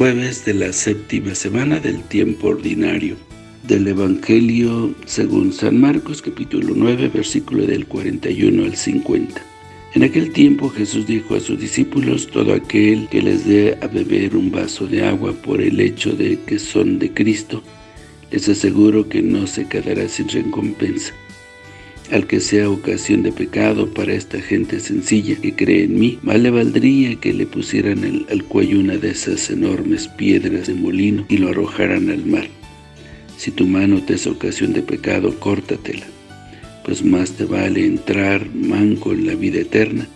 Jueves de la séptima semana del tiempo ordinario. Del Evangelio según San Marcos, capítulo 9, versículo del 41 al 50. En aquel tiempo Jesús dijo a sus discípulos, todo aquel que les dé a beber un vaso de agua por el hecho de que son de Cristo, les aseguro que no se quedará sin recompensa al que sea ocasión de pecado para esta gente sencilla que cree en mí, más le valdría que le pusieran al cuello una de esas enormes piedras de molino y lo arrojaran al mar. Si tu mano te es ocasión de pecado, córtatela, pues más te vale entrar manco en la vida eterna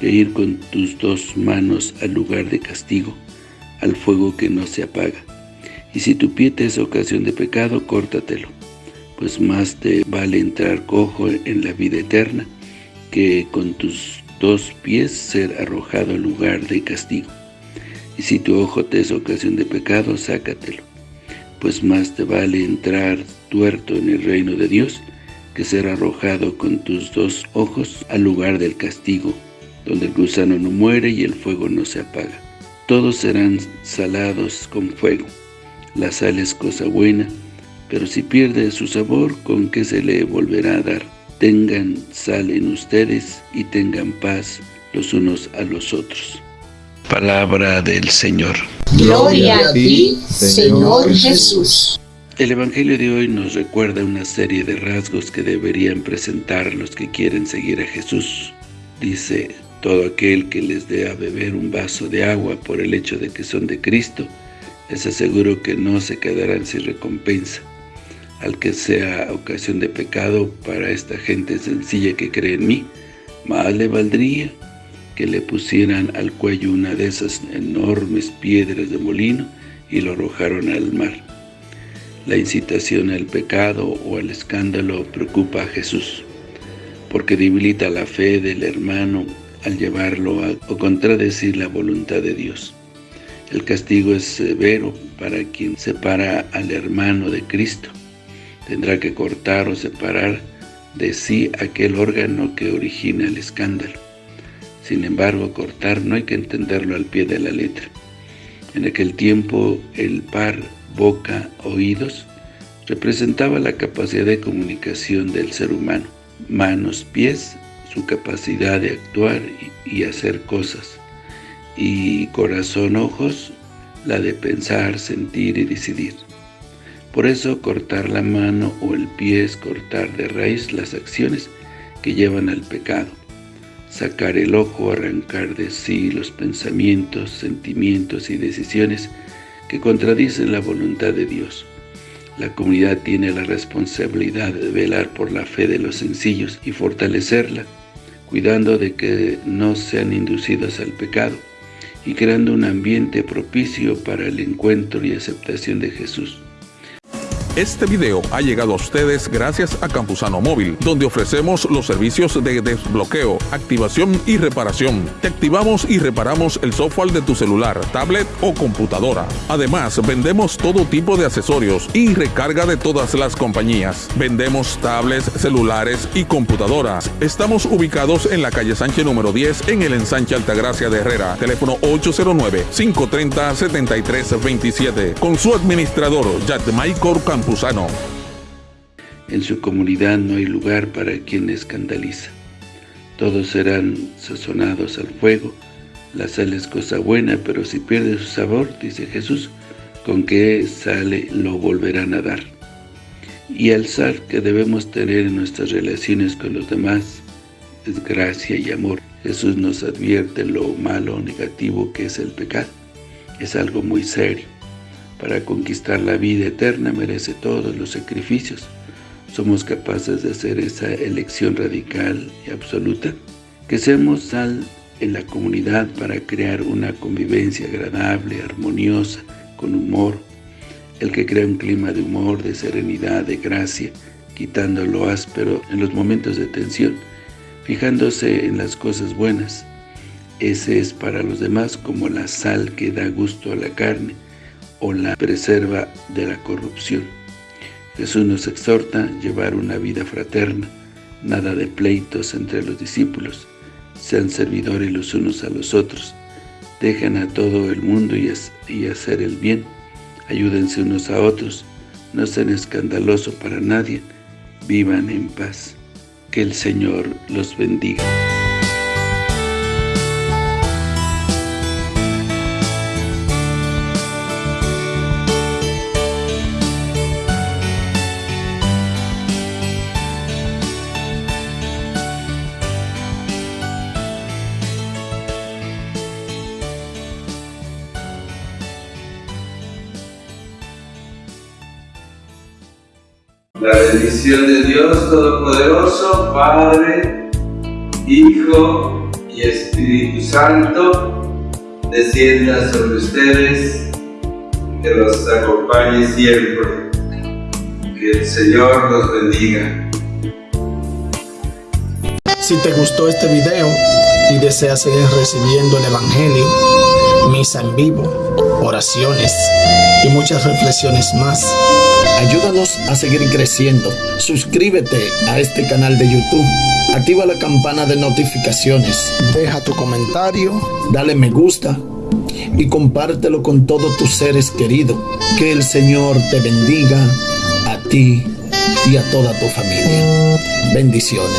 que ir con tus dos manos al lugar de castigo, al fuego que no se apaga. Y si tu pie te es ocasión de pecado, córtatelo pues más te vale entrar cojo en la vida eterna que con tus dos pies ser arrojado al lugar de castigo. Y si tu ojo te es ocasión de pecado, sácatelo, pues más te vale entrar tuerto en el reino de Dios que ser arrojado con tus dos ojos al lugar del castigo, donde el gusano no muere y el fuego no se apaga. Todos serán salados con fuego. La sal es cosa buena, pero si pierde su sabor, ¿con qué se le volverá a dar? Tengan sal en ustedes y tengan paz los unos a los otros. Palabra del Señor. Gloria a ti, Señor Jesús. El Evangelio de hoy nos recuerda una serie de rasgos que deberían presentar los que quieren seguir a Jesús. Dice, todo aquel que les dé a beber un vaso de agua por el hecho de que son de Cristo, les aseguro que no se quedarán sin recompensa al que sea ocasión de pecado para esta gente sencilla que cree en mí, más le valdría que le pusieran al cuello una de esas enormes piedras de molino y lo arrojaron al mar. La incitación al pecado o al escándalo preocupa a Jesús, porque debilita la fe del hermano al llevarlo a o contradecir la voluntad de Dios. El castigo es severo para quien separa al hermano de Cristo, tendrá que cortar o separar de sí aquel órgano que origina el escándalo. Sin embargo, cortar no hay que entenderlo al pie de la letra. En aquel tiempo, el par boca-oídos representaba la capacidad de comunicación del ser humano. Manos, pies, su capacidad de actuar y hacer cosas. Y corazón, ojos, la de pensar, sentir y decidir. Por eso cortar la mano o el pie es cortar de raíz las acciones que llevan al pecado. Sacar el ojo, arrancar de sí los pensamientos, sentimientos y decisiones que contradicen la voluntad de Dios. La comunidad tiene la responsabilidad de velar por la fe de los sencillos y fortalecerla, cuidando de que no sean inducidos al pecado y creando un ambiente propicio para el encuentro y aceptación de Jesús. Este video ha llegado a ustedes gracias a Campusano Móvil, donde ofrecemos los servicios de desbloqueo, activación y reparación. Te activamos y reparamos el software de tu celular, tablet o computadora. Además, vendemos todo tipo de accesorios y recarga de todas las compañías. Vendemos tablets, celulares y computadoras. Estamos ubicados en la calle Sánchez número 10 en el ensanche Altagracia de Herrera. Teléfono 809-530-7327. Con su administrador, Michael En su comunidad no hay lugar para quien escandaliza. Todos serán sazonados al fuego. La sal es cosa buena, pero si pierde su sabor, dice Jesús, con qué sale lo volverán a dar. Y el sal que debemos tener en nuestras relaciones con los demás es gracia y amor. Jesús nos advierte lo malo o negativo que es el pecado. Es algo muy serio para conquistar la vida eterna merece todos los sacrificios. ¿Somos capaces de hacer esa elección radical y absoluta? Que seamos sal en la comunidad para crear una convivencia agradable, armoniosa, con humor. El que crea un clima de humor, de serenidad, de gracia, quitando lo áspero en los momentos de tensión, fijándose en las cosas buenas. Ese es para los demás como la sal que da gusto a la carne, o la preserva de la corrupción. Jesús nos exhorta a llevar una vida fraterna, nada de pleitos entre los discípulos, sean servidores los unos a los otros, Dejen a todo el mundo y, y hacer el bien. Ayúdense unos a otros. No sean escandalosos para nadie. Vivan en paz. Que el Señor los bendiga. La bendición de Dios Todopoderoso, Padre, Hijo y Espíritu Santo, descienda sobre ustedes, que los acompañe siempre. Que el Señor los bendiga. Si te gustó este video y deseas seguir recibiendo el Evangelio, misa en vivo, oraciones y muchas reflexiones más, Ayúdanos a seguir creciendo. Suscríbete a este canal de YouTube. Activa la campana de notificaciones. Deja tu comentario. Dale me gusta. Y compártelo con todos tus seres queridos. Que el Señor te bendiga a ti y a toda tu familia. Bendiciones.